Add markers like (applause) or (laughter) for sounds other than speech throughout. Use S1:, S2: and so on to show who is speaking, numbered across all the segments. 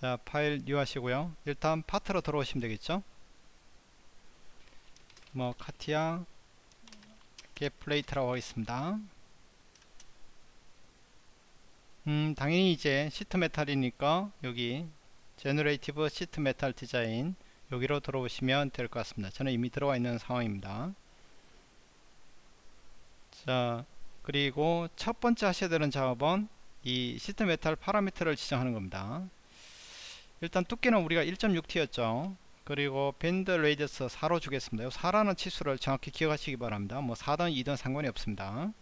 S1: 자 파일 new 하시고요. 일단 파트로 들어오시면 되겠죠? 뭐 카티아 gusset plate라고 하겠습니다. 음 당연히 이제 sheet metal이니까 여기 Generative Sheet Metal Design 여기로 들어오시면 될 것 같습니다. 저는 이미 들어와 있는 상황입니다. 자 그리고 첫 번째 하셔야 되는 작업은 이 sheet metal parameter를 지정하는 겁니다 일단 두께는 우리가 1.6T였죠. 그리고 bend radius 4로 주겠습니다. 4라는 치수를 정확히 기억하시기 바랍니다. 뭐 4든 2든 상관이 없습니다.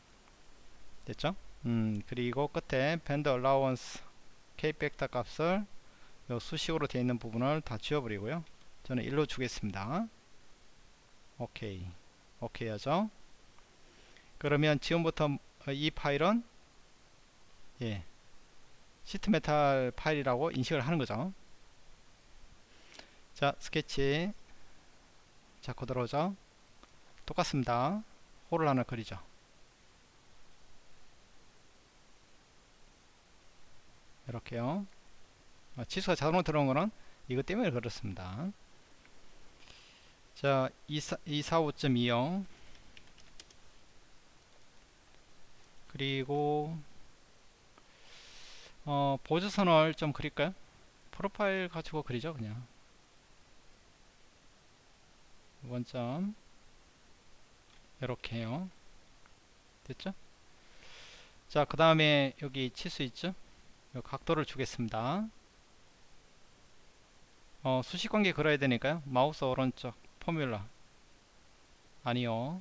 S1: 됐죠? 음 그리고 끝에 bend allowance K factor 값을 요 수식으로 되어 있는 부분을 다 지워버리고요. 저는 1로 주겠습니다. 오케이. 오케이 하죠? 그러면 지금부터 이 파일은 예 sheet metal 파일이라고 인식을 하는 거죠 자 스케치. 자코 들어오죠? 똑같습니다. hole을 하나 그리죠. 이렇게요. 아, 치수가 자동으로 들어온 거는 이것 때문에 그렇습니다. 자 245.20 그리고 어, 보조선을 좀 그릴까요? 프로파일 가지고 그리죠 그냥 원점 이렇게요. 됐죠? 자 그 다음에 여기 치수 있죠? 각도를 주겠습니다. 어, 수식관계 걸어야 되니까요. 마우스 오른쪽 포뮬러 아니요.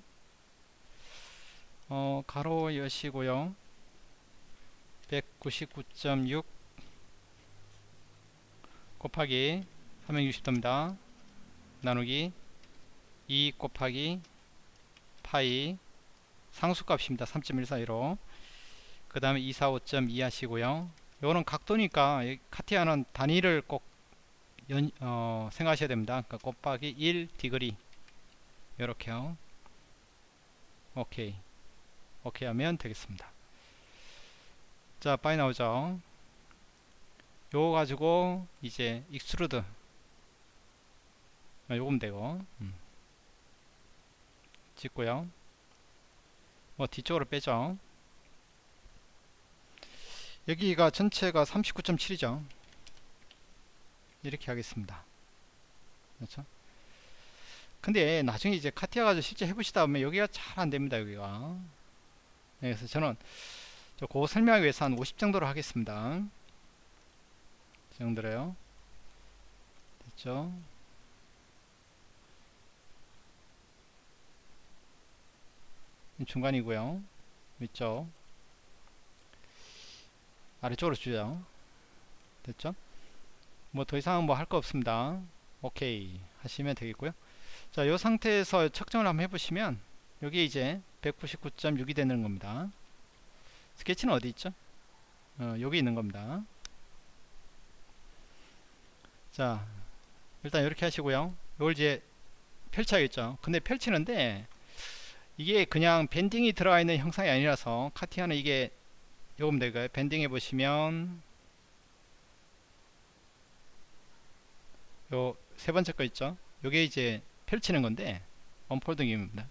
S1: 어, 가로 여시고요. 199.6 곱하기 360도입니다. 나누기 2 곱하기 파이 상수값입니다. 3.142로 그 다음에 245.2 하시고요. 요거는 각도니까 카티아는 단위를 꼭 연, 어, 생각하셔야 됩니다. 그러니까 곱하기 1 degree 요렇게요. 오케이 오케이 하면 되겠습니다. 자 빠이 나오죠. 요거 가지고 이제 extrude 아, 요금 되고 음. 찍고요. 뭐 뒤쪽으로 빼죠. 여기가 전체가 39.7이죠. 이렇게 하겠습니다. 그렇죠? 근데 나중에 이제 카티아 가지고 실제 해보시다 보면 여기가 잘 안됩니다 여기가. 네, 그래서 저는 그 설명하기 위해서 한 50 정도로 하겠습니다. 이 정도로요. 됐죠 중간이고요. 위쪽. 아래쪽으로 주죠. 됐죠? 뭐 더 이상 뭐 할 거 없습니다. 오케이. 하시면 되겠고요. 자 이 상태에서 측정을 한번 해보시면 여기 이제 199.6이 되는 겁니다. 스케치는 어디 있죠? 어, 여기 있는 겁니다. 자 일단 이렇게 하시고요. 이걸 이제 펼쳐야겠죠. 근데 펼치는데 이게 그냥 밴딩이 들어가 있는 형상이 아니라서 카티아는 이게 요금 될까요? 밴딩 해 보시면 요 세 번째 거 있죠? 요게 이제 펼치는 건데 언폴딩입니다.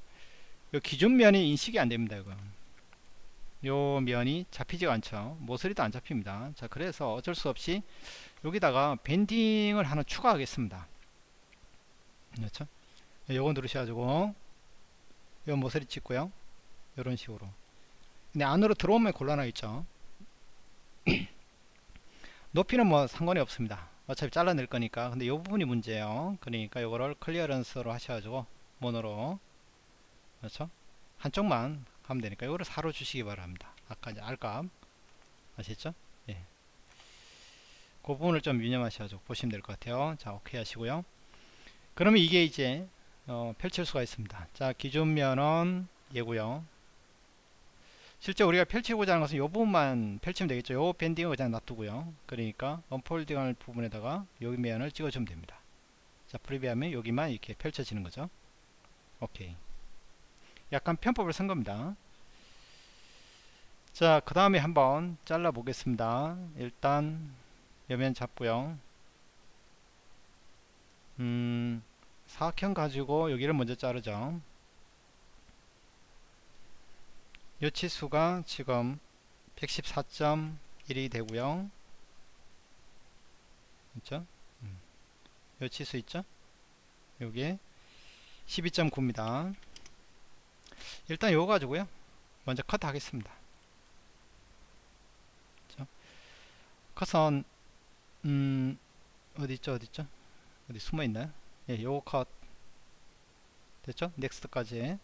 S1: 요 기준 면이 인식이 안 됩니다 이거. 요 면이 잡히지가 않죠. 모서리도 안 잡힙니다. 자 그래서 어쩔 수 없이 여기다가 밴딩을 하나 추가하겠습니다. 그렇죠? 요거 누르셔가지고 요 모서리 찍고요. 이런 식으로. 근데 안으로 들어오면 곤란하겠죠. (clears throat) 높이는 뭐 상관이 없습니다. 어차피 잘라낼 거니까. 근데 요 부분이 문제예요. 그러니까 요거를 클리어런스로 하셔가지고 모노로. 그렇죠? 한쪽만 하면 되니까 요거를 4로 주시기 바랍니다. 아까 이제 R값 아시죠? 예. 그 부분을 좀 유념하셔가지고 보시면 될 것 같아요. 자 오케이 하시고요. 그러면 이게 이제 어, 펼칠 수가 있습니다. 자 기존면은 얘고요. 실제 우리가 펼치고자 하는 것은 이 부분만 펼치면 되겠죠. 요 밴딩을 그냥 놔두고요. 그러니까 언폴딩 할 부분에다가 여기 면을 찍어주면 됩니다. 자 프리뷰하면 여기만 이렇게 펼쳐지는 거죠. 오케이. 약간 편법을 쓴 겁니다. 자 그 다음에 한번 잘라 보겠습니다. 일단 여면 잡고요. 음, 사각형 가지고 여기를 먼저 자르죠. 요 치수가 지금 114.1이 되고요. 있죠? 음. 요 치수 있죠? 요게 12.9입니다. 일단 요거 가지고요. 먼저 컷 하겠습니다. 컷은 음 어디 있죠? 어디 있죠? 어디 숨어 있나요? 예, 요거 컷 됐죠? 넥스트까지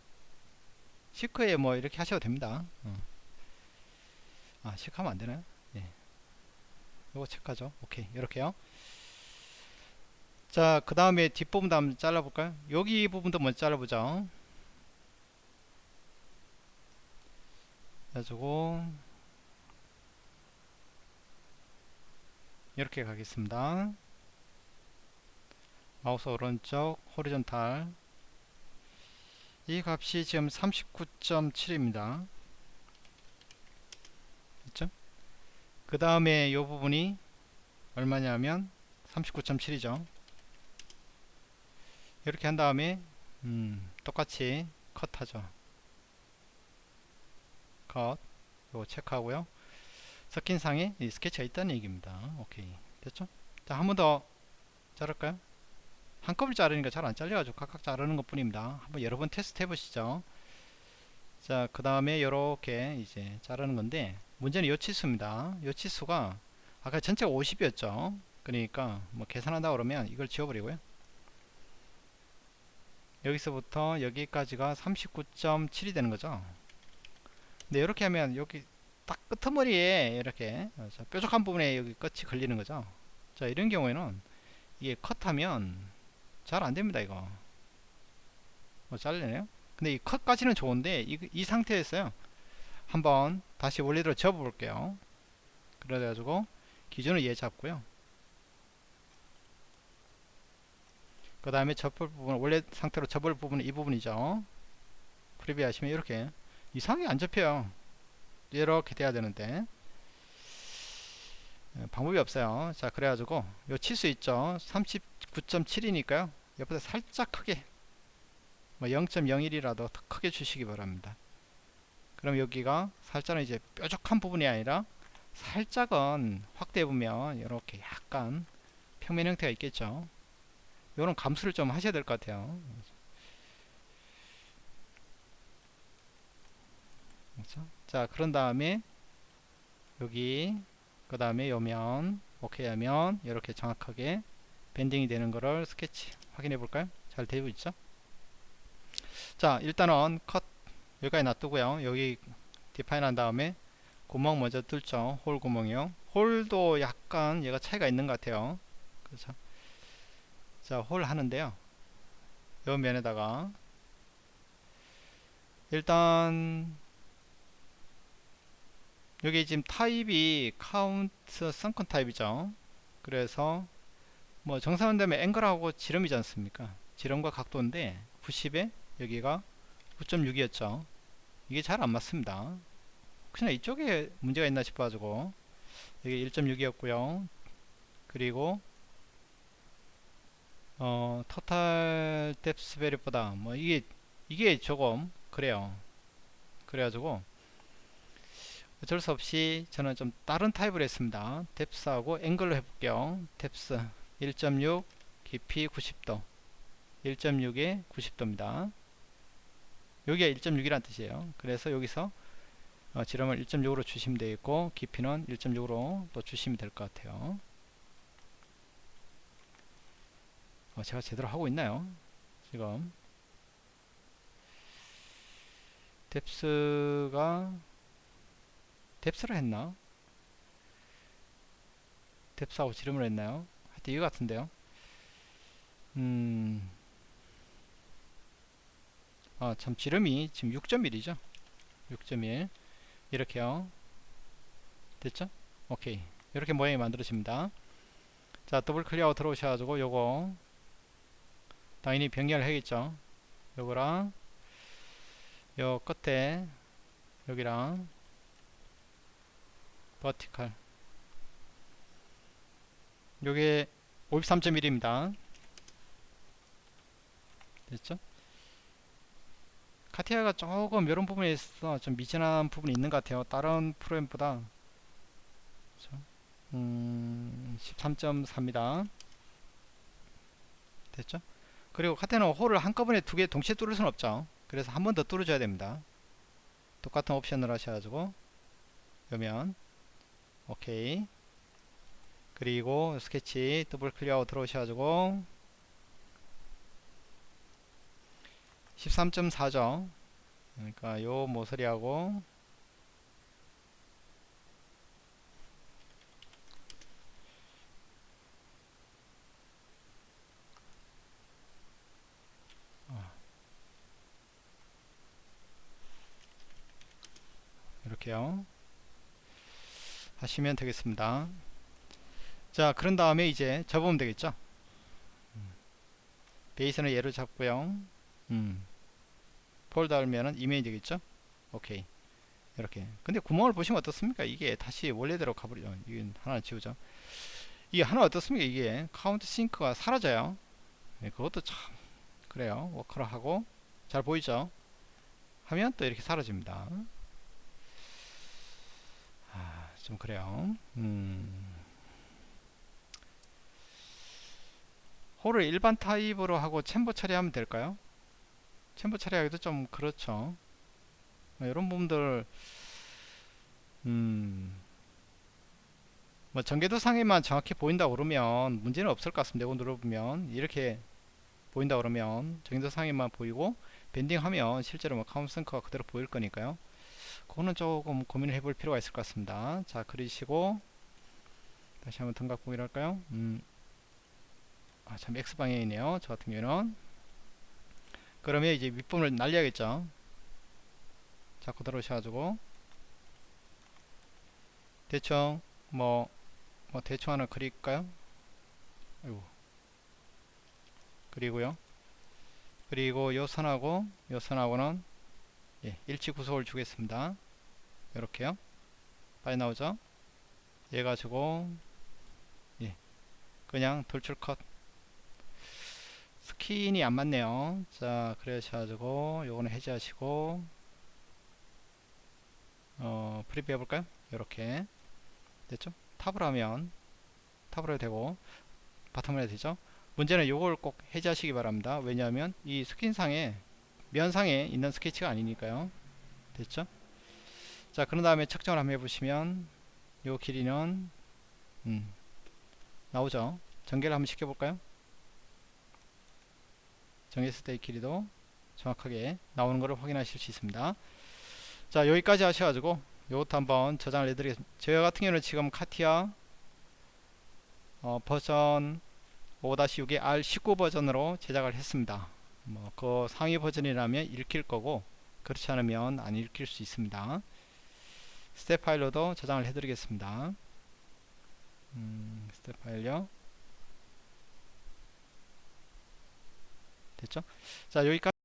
S1: 시크에 뭐 이렇게 하셔도 됩니다. 어. 아, 시크하면 안 되나요? 예. 요거 체크하죠. 오케이. 이렇게요. 자, 그 다음에 뒷부분도 한번 잘라볼까요? 여기 부분도 먼저 잘라보죠. 가지고 이렇게 가겠습니다. 마우스 오른쪽 호리존탈 이 값이 지금 39.7입니다. 그렇죠? 그 다음에 이 부분이 얼마냐면 39.7이죠. 이렇게 한 다음에 음, 똑같이 컷하죠. 컷 이거 체크하고요. 섞인 상에 이 스케치가 있다는 얘기입니다. 오케이 됐죠? 자 한 번 더 자를까요? 한꺼번에 자르니까 잘 안 잘려가지고 각각 자르는 것 뿐입니다. 한번 여러 번 테스트 해보시죠. 자 그 다음에 이렇게 이제 자르는 건데 문제는 요 치수입니다. 요 치수가 아까 전체가 50이었죠. 그러니까 뭐 계산한다 그러면 이걸 지워버리고요. 여기서부터 여기까지가 39.7이 되는 거죠. 근데 이렇게 하면 여기 딱 끄트머리에 이렇게 뾰족한 부분에 여기 끝이 걸리는 거죠. 자 이런 경우에는 이게 컷하면 잘 안됩니다 이거. 뭐 잘리네요. 근데 이 컷까지는 좋은데 이, 이 상태에서요. 한번 다시 원래대로 접어 볼게요. 그래가지고 기준을 얘 잡고요. 그 다음에 접을 부분 원래 상태로 접을 부분은 이 부분이죠. 프리뷰 하시면 이렇게 이상하게 안 접혀요. 이렇게 돼야 되는데. 예, 방법이 없어요. 자 그래가지고 요 치수 있죠? 39.7이니까요 옆에다 살짝 크게 뭐 0.01이라도 더 크게 주시기 바랍니다. 그럼 여기가 살짝은 이제 뾰족한 부분이 아니라 살짝은 확대해 보면 이렇게 약간 평면 형태가 있겠죠? 이런 감수를 좀 하셔야 될 것 같아요. 그렇죠? 자 그런 다음에 여기 그 다음에 요면 오케이 하면 이렇게 정확하게 bending이 되는 거를 스케치 확인해 볼까요? 잘 되고 있죠? 자 일단은 컷 여기까지 놔두고요. 여기 define 한 다음에 구멍 먼저 뚫죠. hole 구멍이요. hole도 약간 얘가 차이가 있는 것 같아요. 그렇죠 자 hole 하는데요. 요 면에다가 일단 여기 지금 타입이 counter sunk 타입이죠. 그래서 뭐 정상은 되면 angle하고 지름이지 않습니까? 지름과 각도인데 90에 여기가 9.6이었죠. 이게 잘 안 맞습니다. 그냥 이쪽에 문제가 있나 싶어 가지고 여기 1.6이었고요. 그리고 어 total depth 베리보다 뭐 이게 이게 조금 그래요. 그래가지고 어쩔 수 없이 저는 좀 다른 타입을 했습니다. depth하고 angle로 해볼게요. depth 1.6 깊이 90도 1.6에 90도입니다. 여기가 1.6이란 뜻이에요. 그래서 여기서 어, 지름을 1.6으로 주시면 되겠고 깊이는 1.6으로 또 주시면 될 것 같아요. 어, 제가 제대로 하고 있나요? 지금 뎁스가 뎁스를 했나? 뎁스하고 지름을 했나요? 하여튼 이거 같은데요. 음. 아, 참 지름이 지금 6.1이죠. 6.1 이렇게요. 됐죠? 오케이. 이렇게 모양이 만들어집니다. 자, 더블 클릭 들어오셔가지고 요거 당연히 병렬 해야겠죠. 요거랑 요 끝에 여기랑 vertical 요게 53.1입니다 됐죠? CATIA가 조금 이런 부분에 있어서 좀 미진한 부분이 있는 것 같아요. 다른 프로그램보다 그렇죠? 음, 13.4입니다. 됐죠? 그리고 CATIA는 홀을 한꺼번에 두 개 동시에 뚫을 수는 없죠. 그래서 한 번 더 뚫어줘야 됩니다. 똑같은 옵션을 하셔가지고 그러면 오케이 그리고 스케치 더블 클릭하고 들어오셔가지고 13.4죠 그러니까 요 모서리하고 이렇게요. 하시면 되겠습니다 자 그런 다음에 이제 접으면 되겠죠? 음. 베이스는 얘로 잡고요. 음. 폴더 알면은 이메일 되겠죠? 오케이. 이렇게. 근데 구멍을 보시면 어떻습니까? 이게 다시 원래대로 가버리죠. 이게 하나 지우죠. 이게 하나 어떻습니까? 이게 카운트 싱크가 사라져요. 네, 그것도 참 그래요. 워커를 하고 잘 보이죠? 하면 또 이렇게 사라집니다. 아, 좀 그래요. 음. 홀을 일반 타입으로 하고 챔버 처리하면 될까요? 챔버 처리하기도 좀 그렇죠. 이런 부분들 음, 뭐 전개도상에만 정확히 보인다 그러면 문제는 없을 것 같습니다. 이거 눌러보면 이렇게 보인다 그러면 전개도상에만 보이고 밴딩하면 실제로 뭐 카운트센커가 그대로 보일 거니까요. 그거는 조금 고민을 해볼 필요가 있을 것 같습니다. 자 그리시고 다시 한번 등각 보기를 할까요? 음. 아, 참 X방향이네요. 저 같은 경우는. 그러면 이제 윗부분을 날려야겠죠. 자, 그대로 오셔가지고. 대충, 뭐, 뭐, 대충 하나 그릴까요? 아이고. 그리고요. 그리고 요 선하고, 요 선하고는, 예, 일치 구속을 주겠습니다. 이렇게요. 빨리 나오죠? 얘 가지고, 예, 그냥 돌출 컷. 스킨이 안 맞네요. 자 그러셔가지고 요거는 해제하시고 어 preview 해볼까요? 이렇게. 됐죠 top을 하면 top으로 해도 되고 bottom을 해도 되죠? 문제는 요걸 꼭 해제하시기 바랍니다. 왜냐하면 이 스킨상에 면상에 있는 스케치가 아니니까요. 됐죠? 자 그런 다음에 측정을 한번 해보시면 요 길이는 음, 나오죠? 전개를 한번 시켜볼까요 전개했을 때의 길이도 정확하게 나오는 것을 확인하실 수 있습니다. 자 여기까지 하셔가지고 이것도 한번 저장을 해드리겠습니다. 저희 같은 경우는 지금 CATIA 어, 버전 5-6의 R19 버전으로 제작을 했습니다. 뭐 그 상위 버전이라면 읽힐 거고 그렇지 않으면 안 읽힐 수 있습니다. 스텝 파일로도 저장을 해드리겠습니다. 음, 스텝 파일요 됐죠? 자 여기까지